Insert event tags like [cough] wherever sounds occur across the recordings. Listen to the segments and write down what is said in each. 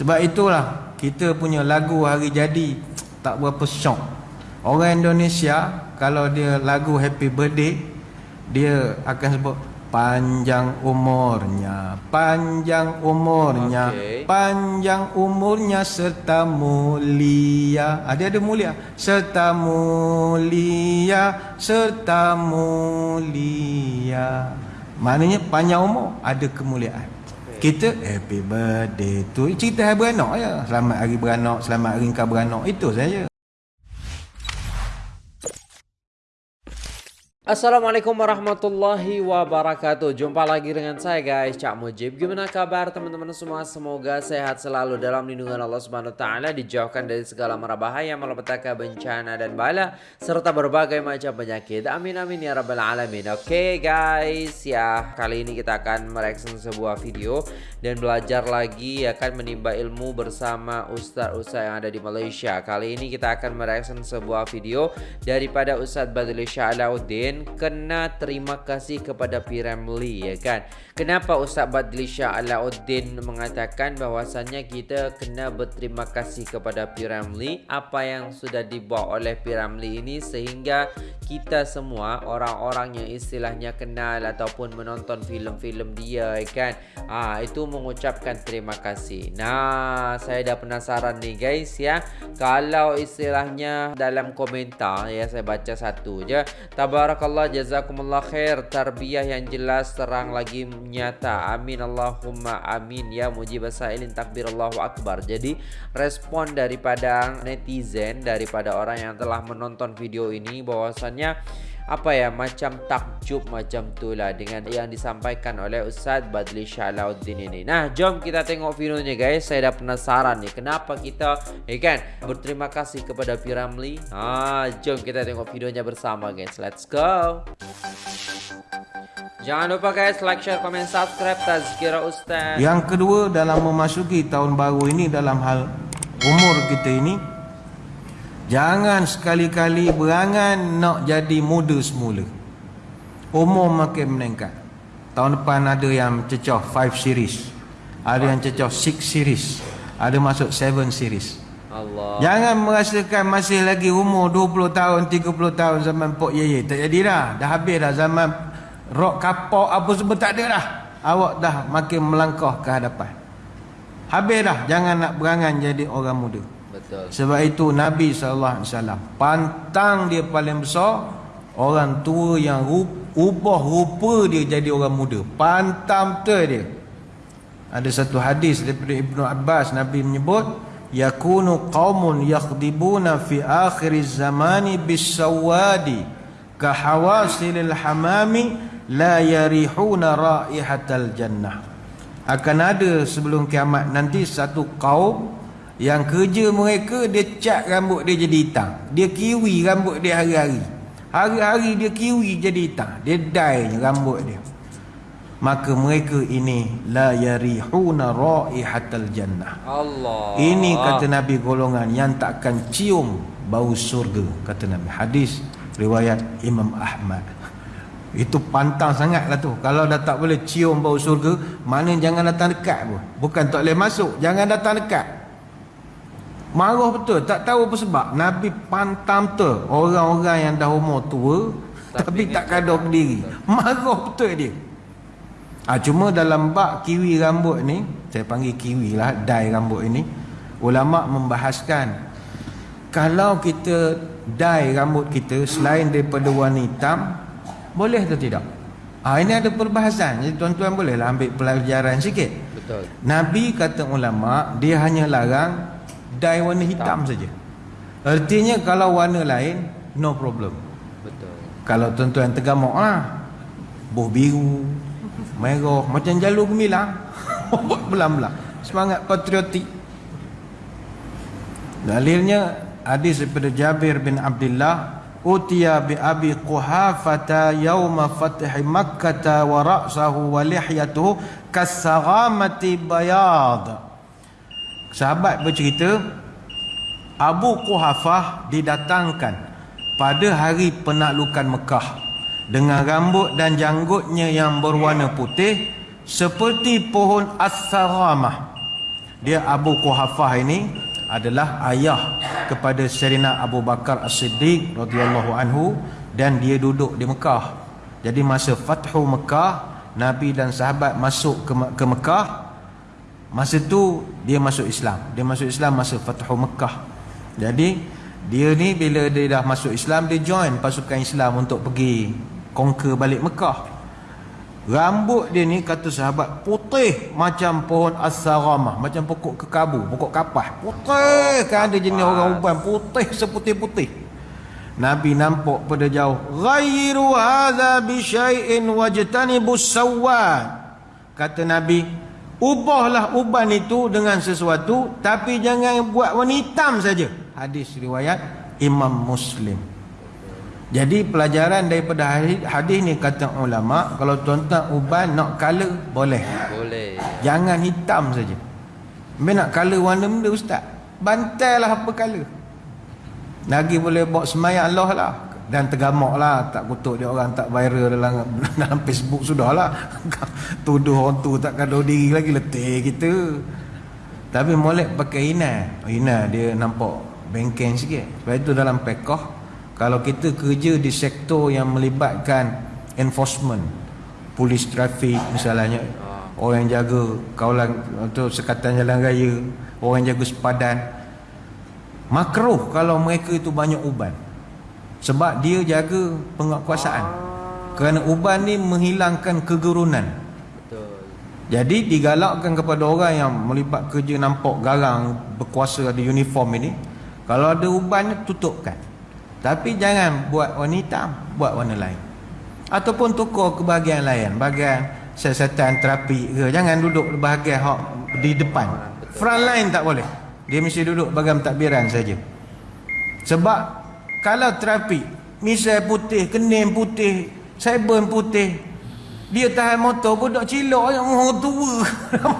Sebab itulah kita punya lagu hari jadi tak berapa syok. Orang Indonesia kalau dia lagu happy birthday dia akan sebut panjang umurnya, panjang umurnya, okay. panjang umurnya serta mulia. Ada ah, ada mulia, serta mulia, serta mulia. Maknanya panjang umur ada kemuliaan. Kita happy birthday tu cerita hari beranak ya. Selamat hari beranak, selamat hari kau beranak. Itu saja. Assalamualaikum warahmatullahi wabarakatuh. Jumpa lagi dengan saya guys. Cak Mujib. Gimana kabar teman-teman semua? Semoga sehat selalu dalam lindungan Allah Subhanahu Taala Dijauhkan dari segala mara bahaya Malapetaka bencana dan bala Serta berbagai macam penyakit. Amin amin ya rabbal alamin. Oke okay, guys Ya kali ini kita akan mereaction sebuah video Dan belajar lagi Akan menimba ilmu bersama Ustaz-Ustaz yang ada di Malaysia. Kali ini kita akan mereaction sebuah video Daripada Ustaz Badli Kena terima kasih kepada Piramli ya kan. Kenapa Ustaz Badli Shah Alauddin mengatakan bahwasannya kita kena berterima kasih kepada Piramli apa yang sudah dibuat oleh Piramli ini sehingga kita semua orang-orang yang istilahnya kenal ataupun menonton filem-filem dia ya kan. Ah itu mengucapkan terima kasih. Nah, saya dah penasaran nih guys ya. Kalau istilahnya dalam komentar ya saya baca satu je. Tabarakallah Allah jazakumullah khair. Tarbiyah yang jelas terang lagi nyata. Amin Allahumma amin. Ya mujib sailin takbir Allahu akbar. Jadi respon daripada netizen daripada orang yang telah menonton video ini bahwasannya apa ya macam takjub macam tu lah dengan yang disampaikan oleh Ustaz Badli Syalauddin ini. Nah, jom kita tengok videonya guys. Saya dah penasaran nih kenapa kita ya kan berterima kasih kepada Piramli. Ah, jom kita tengok videonya bersama guys. Let's go. Jangan lupa guys like, share, komen, subscribe Tazkira Ustaz. Yang kedua dalam memasuki tahun baru ini dalam hal umur kita ini Jangan sekali-kali berangan nak jadi muda semula. Umur makin meningkat. Tahun depan ada yang cecah 5 series. Ada yang cecah 6 series. Ada masuk 7 series. Allah. Jangan merasakan masih lagi umur 20 tahun, 30 tahun zaman Pok Yeye. Tak jadi dah. Dah habis dah zaman rock kapok apa semua tak ada dah. Awak dah makin melangkah ke hadapan. Habis dah. Jangan nak berangan jadi orang muda. Sebab itu Nabi wasallam pantang dia paling besar orang tua yang ubah rupa dia jadi orang muda. Pantang betul dia. Ada satu hadis daripada Ibnu Abbas Nabi menyebut yakunu qaumun yakhdibuna fi akhir zamani bisawadi ka hawasilil hamami la yarihuna raihatal jannah. Akan ada sebelum kiamat nanti satu kaum yang kerja mereka dia cat rambut dia jadi hitam. Dia kiwi rambut dia hari-hari. Hari-hari dia kiwi jadi hitam. Dia dye rambut dia. Maka mereka ini la yarihuna raihatal jannah. Allah. Ini kata Nabi golongan yang takkan cium bau surga kata Nabi. Hadis riwayat Imam Ahmad. Itu pantang sangatlah tu. Kalau dah tak boleh cium bau surga, mana jangan datang dekat pun. Bukan tak boleh masuk, jangan datang dekat. Marah betul Tak tahu apa sebab. Nabi pantam tu Orang-orang yang dah umur tua Tapi, tapi tak kada berdiri. Marah betul dia. Ha, Cuma dalam bak kiwi rambut ni Saya panggil kiwi lah Dye rambut ini Ulama' membahaskan Kalau kita Dye rambut kita Selain daripada warna hitam Boleh atau tidak? Ha, ini ada perbahasan. Jadi tuan-tuan bolehlah ambil pelajaran sikit. Betul. Nabi kata ulama' Dia hanya larang dye warna hitam saja. Artinya kalau warna lain no problem. Betul. Kalau tuan-tuan tergamuk ah. Buh biru, merah macam jalur gemilang. [laughs] Belam-belam. Semangat patriotik. Dalilnya hadis daripada Jabir bin Abdullah utiya bi abi quhafata yauma fath makkah wa ra'sahu wa lihyatuhu kasaghamati bayad sahabat bercerita Abu Quhafah didatangkan pada hari penaklukan Mekah dengan rambut dan janggutnya yang berwarna putih seperti pohon as-saramah dia Abu Quhafah ini adalah ayah kepada Serina Abu Bakar As-Siddiq radhiyallahu anhu dan dia duduk di Mekah. Jadi masa Fathu Mekah, Nabi dan sahabat masuk ke, ke Mekah. Masa tu dia masuk Islam. Dia masuk Islam masa Fathu Mekah. Jadi dia ni bila dia dah masuk Islam dia join pasukan Islam untuk pergi conquer balik Mekah. Rambut dia ni kata sahabat putih macam pohon as-saramah, macam pokok kekabu, pokok kapas. Putih kan ada jenis orang uban putih seputih-putih. Nabi nampak pada jauh, "Ghayru hadza bi syai'in wajtanibus sawad." Kata Nabi, "Ubahlah uban itu dengan sesuatu, tapi jangan buat warna hitam saja." Hadis riwayat Imam Muslim. Jadi pelajaran daripada hadis, hadis ni kata ulama kalau tuan-tuan uban nak color boleh. Boleh. Jangan hitam saja. Bila nak color warna benda ustaz, bantailah apa color. Lagi boleh bawa semayang Allah lah dan tergamak lah tak kutuk dia orang tak viral dalam [laughs] dalam Facebook sudah lah. [laughs] Tuduh orang tu tak kado diri lagi letih kita. Tapi molek pakai ina. Ina dia nampak bengkeng sikit. Sebab itu dalam pekoh kalau kita kerja di sektor yang melibatkan enforcement polis trafik misalnya orang yang jaga kawalan atau sekatan jalan raya orang yang jaga sepadan makruh kalau mereka itu banyak uban sebab dia jaga penguasaan kerana uban ni menghilangkan kegerunan Betul. jadi digalakkan kepada orang yang melibat kerja nampak garang berkuasa ada uniform ini kalau ada uban ni tutupkan tapi jangan buat warna hitam, buat warna lain. Ataupun tukar ke bahagian lain, bahagian siasatan terapi ke. Jangan duduk bahagian hak di depan. Front line tak boleh. Dia mesti duduk bahagian takbiran saja. Sebab kalau terapi, misal putih, kening putih, cyber putih, dia tahan motor budak cilok yang oh, tua.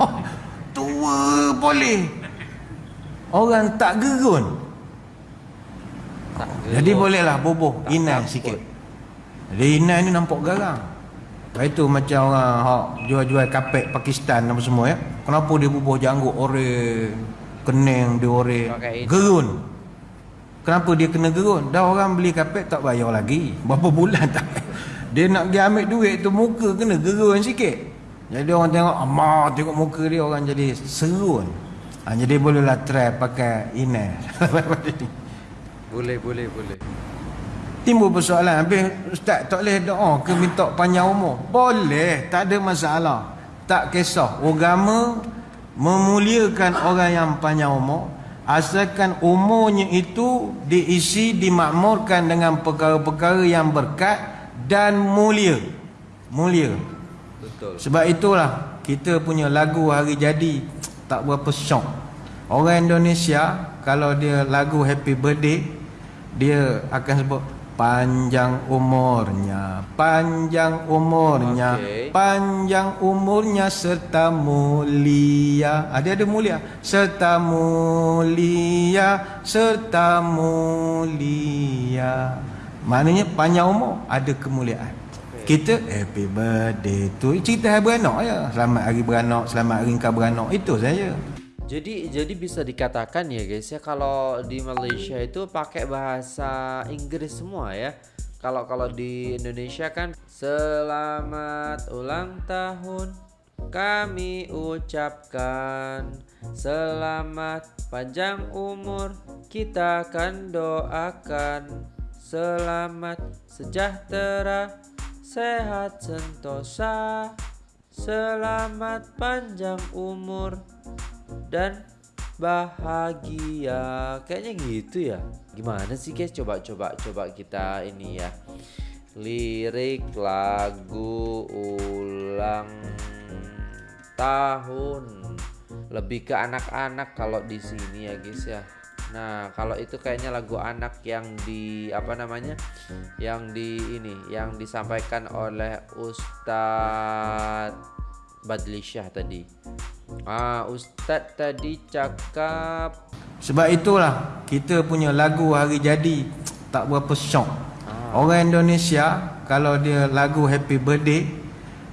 [laughs] tua boleh. Orang tak gerun. Jadi bolehlah bubuh inai sikit. Jadi inai ni nampak garang. Lepas itu macam orang hak jual-jual kapek Pakistan apa semua ya. Kenapa dia bubuh janggut ore kening dia ore gerun. Kenapa dia kena gerun? Dah orang beli kapek tak bayar lagi. Berapa bulan tak Dia nak pergi ambil duit tu muka kena gerun sikit. Jadi orang tengok amah tengok muka dia orang jadi serun. Ha, jadi bolehlah try pakai inai. [laughs] Boleh, boleh, boleh. Timbul persoalan, habis ustaz tak boleh doa ke minta panjang umur? Boleh, tak ada masalah. Tak kisah. Agama memuliakan orang yang panjang umur asalkan umurnya itu diisi dimakmurkan dengan perkara-perkara yang berkat dan mulia. Mulia. Betul. Sebab itulah kita punya lagu hari jadi tak berapa syok. Orang Indonesia kalau dia lagu happy birthday dia akan sebut panjang umurnya panjang umurnya okay. panjang umurnya serta mulia. Ada ah, ada mulia. Serta mulia serta mulia. Maknanya panjang umur ada kemuliaan. Okay. kita happy birthday tu cerita hari beranak ya selamat hari beranak selamat hari kau beranak. Itu saja jadi jadi bisa dikatakan ya guys ya kalau di Malaysia itu pakai bahasa Inggris semua ya. Kalau kalau di Indonesia kan selamat ulang tahun kami ucapkan. Selamat panjang umur kita akan doakan. Selamat sejahtera sehat sentosa. Selamat panjang umur dan bahagia. Kayaknya gitu ya. Gimana sih guys coba coba coba kita ini ya. Lirik lagu ulang tahun. Lebih ke anak-anak kalau di sini ya guys ya. Nah, kalau itu kayaknya lagu anak yang di apa namanya? Yang di ini, yang disampaikan oleh Ustadz Badlisyah tadi. Ah, Ustaz tadi cakap Sebab itulah kita punya lagu hari jadi tak berapa syok. Ah. Orang Indonesia kalau dia lagu happy birthday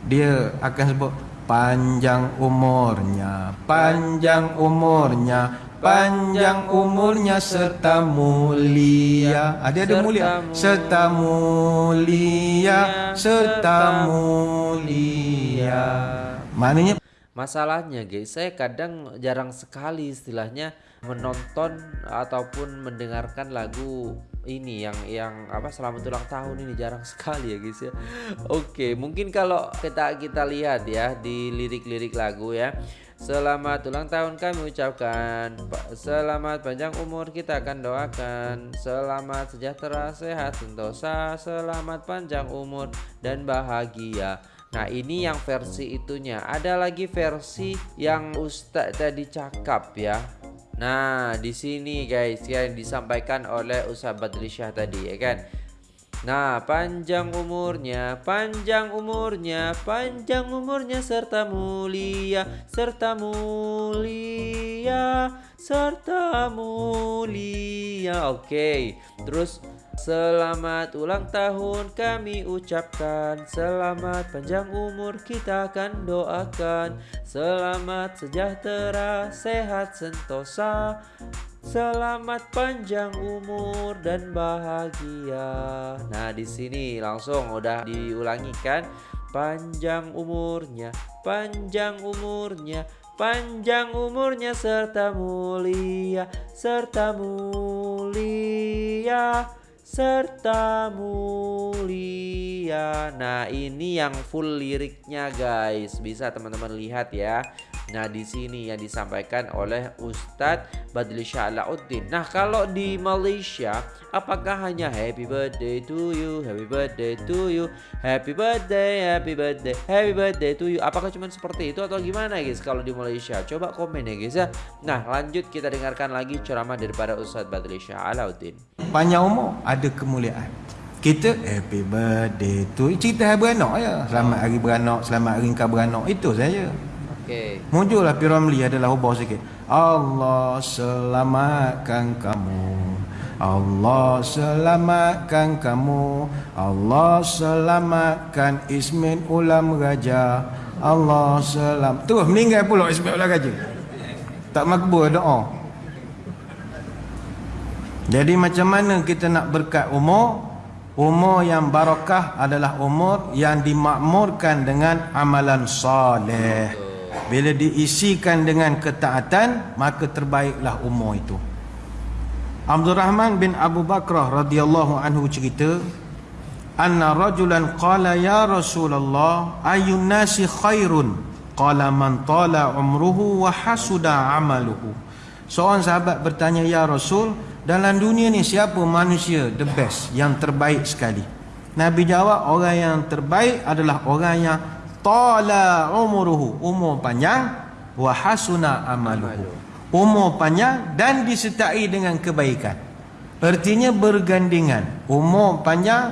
dia akan sebut panjang umurnya panjang umurnya panjang umurnya serta mulia ada ada mulia serta mulia serta mulia maknanya Masalahnya guys, saya kadang jarang sekali istilahnya menonton ataupun mendengarkan lagu ini yang yang apa selamat ulang tahun ini jarang sekali ya guys ya. Oke, mungkin kalau kita kita lihat ya di lirik-lirik lagu ya. Selamat ulang tahun kami ucapkan Selamat panjang umur kita akan doakan Selamat sejahtera sehat sentosa Selamat panjang umur dan bahagia Nah ini yang versi itunya. Ada lagi versi yang Ustadz tadi cakap ya. Nah di sini guys yang disampaikan oleh Ustadz Syah tadi ya kan? Nah panjang umurnya Panjang umurnya Panjang umurnya serta mulia Serta mulia Serta mulia. Oke okay. Terus Selamat ulang tahun kami ucapkan. Selamat panjang umur kita akan doakan. Selamat sejahtera sehat sentosa. Selamat panjang umur dan bahagia. Nah di sini langsung udah diulangi kan? Panjang umurnya Panjang umurnya Panjang umurnya serta mulia Serta mulia serta mulia. Nah, ini yang full liriknya guys. Bisa teman-teman lihat ya. Nah, di sini yang disampaikan oleh Ustadz Badli Syalauddin. Nah, kalau di Malaysia, apakah hanya happy birthday to you, happy birthday to you, happy birthday, happy birthday, happy birthday to you. Apakah cuma seperti itu atau gimana guys kalau di Malaysia? Coba komen ya guys ya. Nah, lanjut kita dengarkan lagi ceramah daripada Ustadz Badli Syalauddin. Panjang umur ada kemuliaan. Kita happy birthday you. Cerita hari beranak ya. Selamat hari beranak, selamat hari kau beranak. Itu saja. Okay. Muncullah Piramli adalah ubah sikit. Allah selamatkan kamu. Allah selamatkan kamu. Allah selamatkan Ismin Ulam Raja. Allah selam. Terus meninggal pula Ismin Ulam Raja. Tak makbul doa. Jadi macam mana kita nak berkat umur? Umur yang barakah adalah umur yang dimakmurkan dengan amalan soleh. Bila diisikan dengan ketaatan Maka terbaiklah umur itu. Abdul Rahman bin Abu Bakrah radhiyallahu anhu cerita Anna rajulan qala ya Rasulullah Ayun nasi khairun Qala man tala umruhu wa hasuda amaluhu Seorang sahabat bertanya Ya Rasul Dalam dunia ni siapa manusia the best Yang terbaik sekali Nabi jawab orang yang terbaik adalah orang yang tala umuruhu umur panjang. Wa hasuna amaluhu. Umur panjang dan disertai dengan kebaikan. Artinya bergandingan. Umur panjang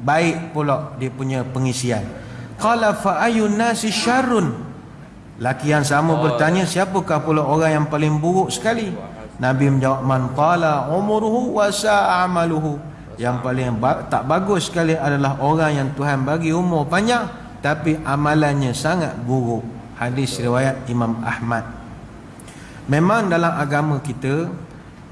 baik pula dia punya pengisian. Qala fa ayun nasi syarrun? Laki yang sama bertanya ya. siapakah pula orang yang paling buruk sekali? Nabi menjawab man qala umuruhu wa amaluhu. Yang paling ba tak bagus sekali adalah orang yang Tuhan bagi umur panjang tapi amalannya sangat buruk. Hadis riwayat Imam Ahmad. Memang dalam agama kita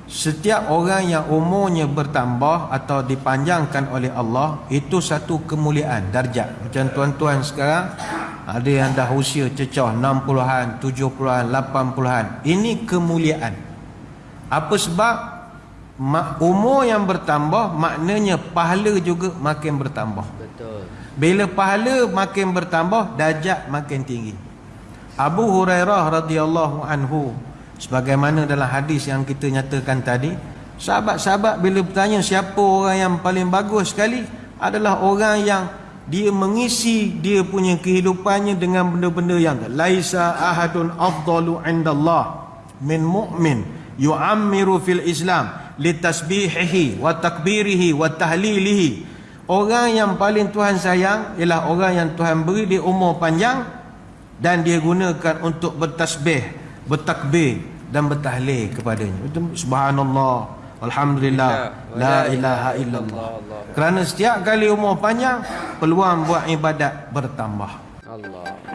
setiap orang yang umurnya bertambah atau dipanjangkan oleh Allah itu satu kemuliaan darjat macam tuan-tuan sekarang ada yang dah usia cecah 60-an 70-an 80-an ini kemuliaan. Apa sebab umur yang bertambah maknanya pahala juga makin bertambah. Betul. Bila pahala makin bertambah, darjat makin tinggi. Abu Hurairah radhiyallahu anhu sebagaimana dalam hadis yang kita nyatakan tadi, sahabat-sahabat bila bertanya siapa orang yang paling bagus sekali adalah orang yang dia mengisi dia punya kehidupannya dengan benda-benda yang laisa ahadun afdalu indallah min mu'min yu'ammiru fil islam litasbihihi wa takbirihi wa tahlilihi Orang yang paling Tuhan sayang ialah orang yang Tuhan beri dia umur panjang dan dia gunakan untuk bertasbih, bertakbir dan bertahlil kepadanya. Subhanallah, alhamdulillah, la ilaha illallah. Kerana setiap kali umur panjang peluang buat ibadat bertambah. Allah.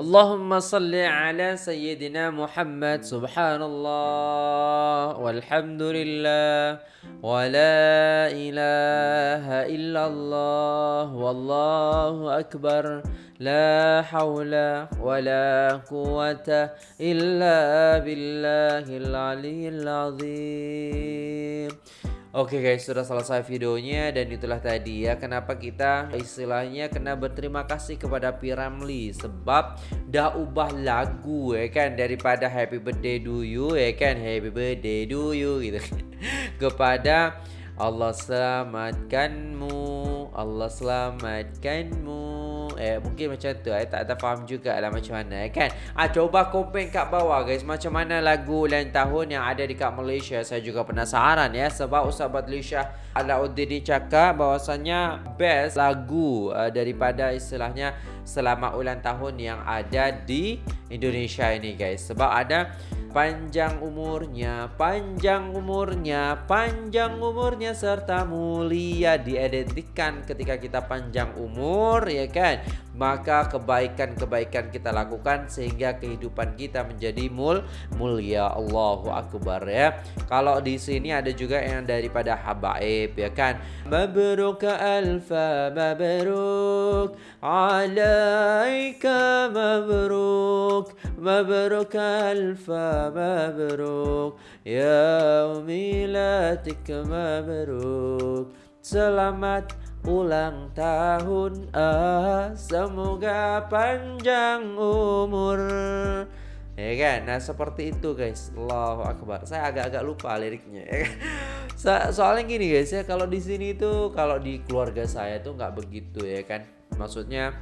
Allahumma salli ala sayyidina Muhammad subhanallah walhamdulillah wa la ilaha illallah wallahu akbar la hawla wa la quwata illa billahil aliyyil azim Oke okay guys, sudah selesai videonya dan itulah tadi ya kenapa kita istilahnya kena berterima kasih kepada Piramli? Sebab dah ubah lagu ya kan? Daripada Happy Birthday to you ya kan? Happy Birthday to you gitu [laughs] kepada Allah selamatkanmu Allah selamatkanmu eh mungkin macam tu. Eh tak faham jugalah macam mana eh kan? Ah coba komen kat bawah guys macam mana lagu ulang tahun yang ada di kat Malaysia. Saya juga penasaran ya sebab Ustaz Badlisha Alauddin ni cakap bahwasanya best lagu uh, daripada istilahnya selamat ulang tahun yang ada di Indonesia ini guys. Sebab ada panjang umurnya, panjang umurnya, panjang umurnya serta mulia diidentikan ketika kita panjang umur ya kan maka kebaikan-kebaikan kita lakukan sehingga kehidupan kita menjadi mul mulia. Allahu akbar ya. Kalau di sini ada juga yang daripada habaib ya kan. Mabruk alfa mabruk. Alaika mabruk. Mabruk alfa mabruk. Ya milatik mabruk. Selamat ulang tahun ah semoga panjang umur. Ya kan? Nah seperti itu guys. Allahu akbar. Saya agak-agak lupa liriknya ya kan? [laughs] so soalnya gini guys ya kalau di sini tuh kalau di keluarga saya tuh nggak begitu ya kan? Maksudnya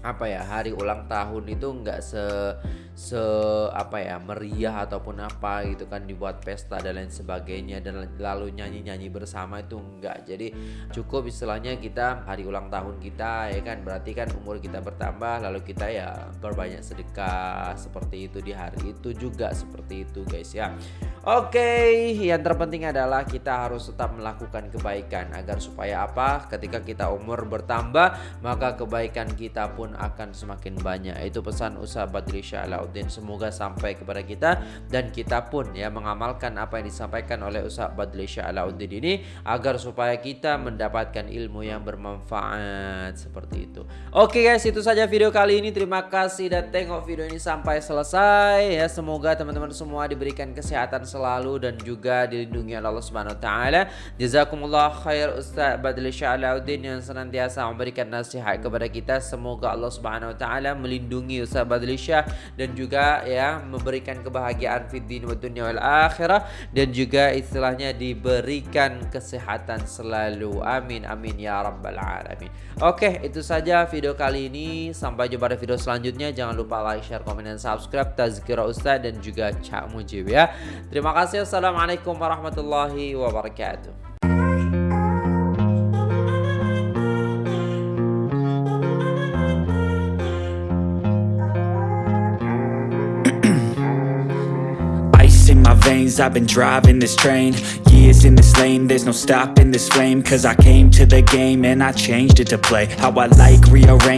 apa ya hari ulang tahun itu nggak se se apa ya meriah ataupun apa gitu kan dibuat pesta dan lain sebagainya dan lalu nyanyi nyanyi bersama itu enggak. Jadi cukup istilahnya kita hari ulang tahun kita ya kan? Berarti kan umur kita bertambah lalu kita ya berbanyak sedekah seperti itu di hari itu juga seperti itu guys ya. Oke, yang terpenting adalah kita harus tetap melakukan kebaikan. Agar supaya apa? Ketika kita umur bertambah, maka kebaikan kita pun akan semakin banyak. Itu pesan Ustaz Badri Syalauddin. Semoga sampai kepada kita dan kita pun ya mengamalkan apa yang disampaikan oleh Ustaz Badri Syalauddin ini agar supaya kita mendapatkan ilmu yang bermanfaat seperti itu. Oke guys, itu saja video kali ini. Terima kasih dan tengok video ini sampai selesai ya. Semoga teman-teman semua diberikan kesehatan selalu dan juga dilindungi oleh Allah Subhanahu wa taala. Jazakumullah khair Ustaz Badli Syalauddin yang senantiasa memberikan nasihat kepada kita. Semoga Allah Subhanahu wa taala melindungi Ustaz Badli Syah dan ya memberikan kebahagiaan fid din wa dunya wal akhirah dan juga istilahnya diberikan kesehatan selalu. Amin amin ya rabbal alamin. Oke, itu saja video kali ini. Sampai jumpa di video selanjutnya. Jangan lupa like, share, komen, dan subscribe. Tazkira Ustaz dan juga Cak Mujib ya. Terima kasih. Assalamualaikum warahmatullahi wabarakatuh. I've been driving this train. Years in this lane There's no stopping this flame. Cause I came to the game And I changed it to play. How I like rearrange